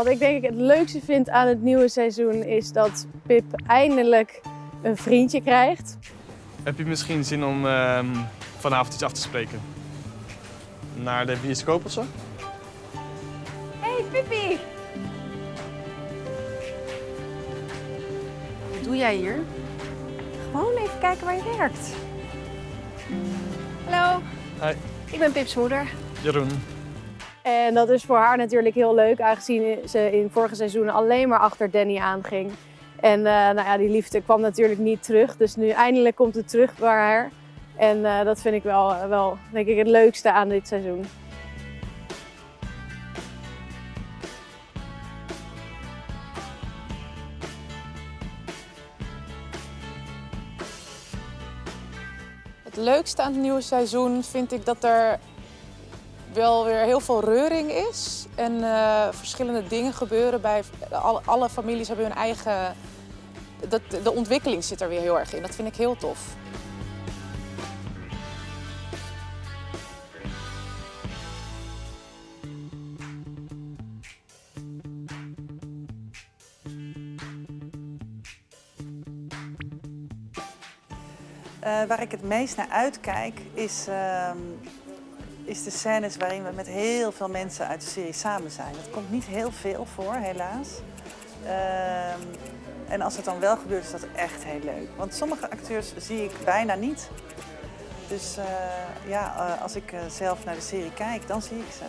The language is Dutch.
Wat ik denk ik het leukste vind aan het nieuwe seizoen is dat Pip eindelijk een vriendje krijgt. Heb je misschien zin om ehm, vanavond iets af te spreken? Naar de bioscoop of zo? Hey Pippi! Wat doe jij hier? Gewoon even kijken waar je werkt. Hallo, Hi, ik ben Pips moeder. Jeroen. En dat is voor haar natuurlijk heel leuk, aangezien ze in vorige seizoenen alleen maar achter Danny aanging. En eh, nou ja, die liefde kwam natuurlijk niet terug, dus nu eindelijk komt het terug bij haar. En eh, dat vind ik wel, wel denk ik, het leukste aan dit seizoen. Het leukste aan het nieuwe seizoen vind ik dat er wel weer heel veel reuring is. En eh, verschillende dingen gebeuren bij alle, families hebben hun eigen. Dat, de ontwikkeling zit er weer heel erg in. Dat vind ik heel tof. Eh, waar ik het meest naar uitkijk is, ehm, is de scènes waarin we met heel veel mensen uit de serie samen zijn. Dat komt niet heel veel voor, helaas. Ehm, en als het dan wel gebeurt, is dat echt heel leuk. Want sommige acteurs zie ik bijna niet. Dus eh, ja, eh, als ik eh, zelf naar de serie kijk, dan zie ik ze.